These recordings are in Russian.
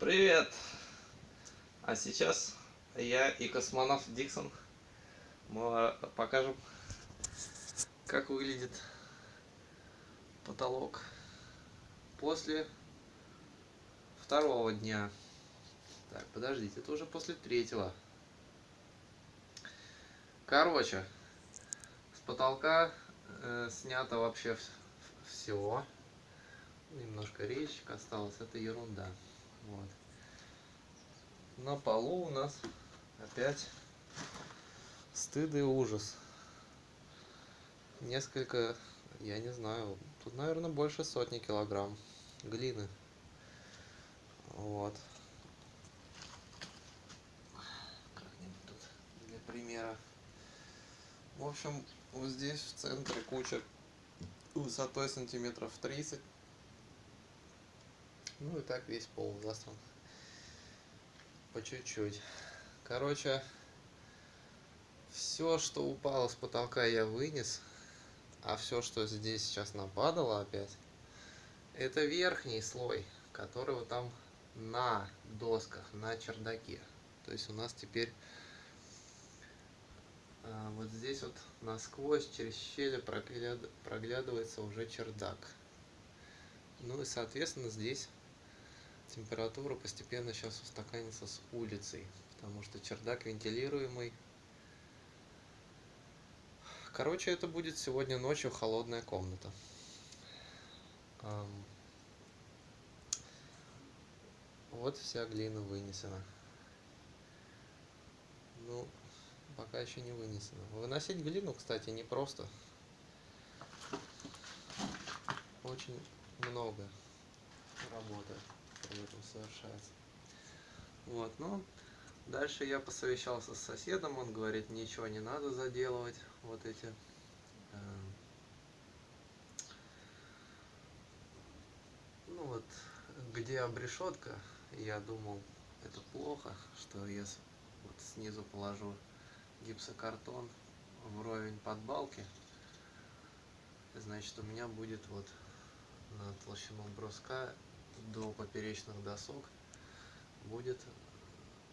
Привет! А сейчас я и космонавт Диксон мы покажем, как выглядит потолок после второго дня. Так, подождите, это уже после третьего. Короче, с потолка э, снято вообще все. Немножко речек осталось, это ерунда. Вот. На полу у нас опять стыд и ужас. Несколько, я не знаю, тут, наверное, больше сотни килограмм глины. Вот. Как-нибудь тут для примера. В общем, вот здесь в центре куча высотой сантиметров 30 ну и так весь пол засран. По чуть-чуть. Короче, все, что упало с потолка, я вынес. А все, что здесь сейчас нападало опять, это верхний слой, которого там на досках, на чердаке. То есть у нас теперь а, вот здесь вот насквозь через щели проглядывается уже чердак. Ну и соответственно здесь температура постепенно сейчас устаканится с улицей, потому что чердак вентилируемый. Короче, это будет сегодня ночью холодная комната. Вот вся глина вынесена. Ну, пока еще не вынесена. Выносить глину, кстати, непросто. Очень много работы при этом совершается. Вот, ну, дальше я посовещался с соседом, он говорит, ничего не надо заделывать, вот эти э, ну вот, где обрешетка, я думал, это плохо, что я вот снизу положу гипсокартон вровень под балки, значит у меня будет вот на толщину бруска до поперечных досок будет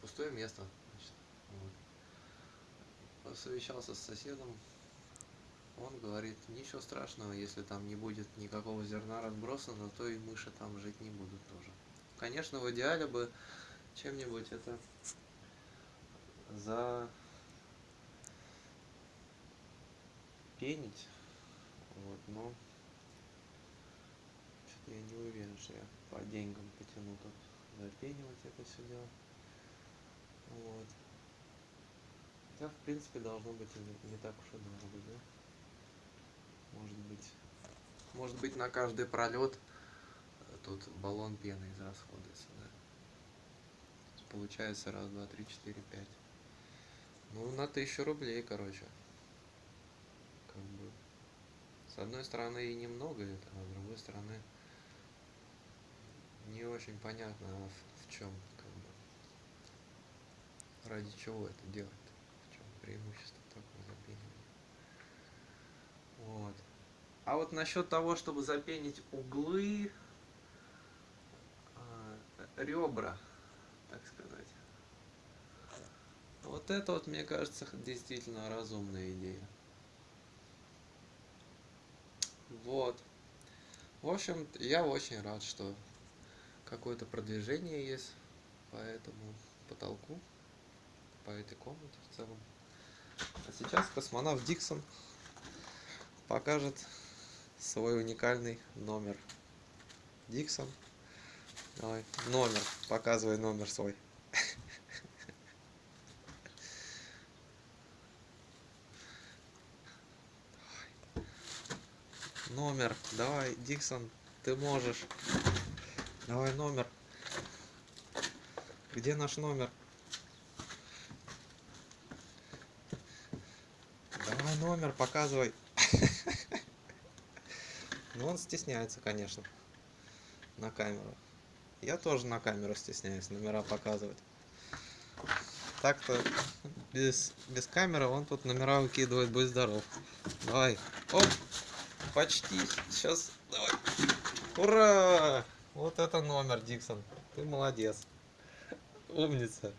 пустое место. Значит, вот. Посовещался с соседом, он говорит, ничего страшного, если там не будет никакого зерна разбросано, то и мыши там жить не будут тоже. Конечно, в идеале бы чем-нибудь это за пенить, вот, но я не уверен, что я по деньгам потяну тут запенивать это все дело. Вот. Хотя, в принципе, должно быть не, не так уж и дорого, да? Может быть, может быть на каждый пролет тут баллон пены израсходуется, да? Получается раз, два, три, четыре, пять. Ну, на тысячу рублей, короче. Как бы. С одной стороны и немного это, а с другой стороны не очень понятно, а в, в чем, как бы, ради чего это делать, в чем преимущество такого запенивания. Вот. А вот насчет того, чтобы запенить углы, э, ребра, так сказать, вот это вот, мне кажется, действительно разумная идея. Вот. В общем, я очень рад, что какое-то продвижение есть по этому потолку, по этой комнате в целом. А сейчас космонавт Диксон покажет свой уникальный номер. Диксон, давай, номер, показывай номер свой. Номер, давай, Диксон, ты можешь. Давай номер. Где наш номер? Давай номер, показывай. Ну, он стесняется, конечно, на камеру. Я тоже на камеру стесняюсь номера показывать. Так-то без, без камеры он тут номера выкидывает, будь здоров. Давай. Оп! Почти. Сейчас. Давай. Ура! Вот это номер, Диксон. Ты молодец. Умница.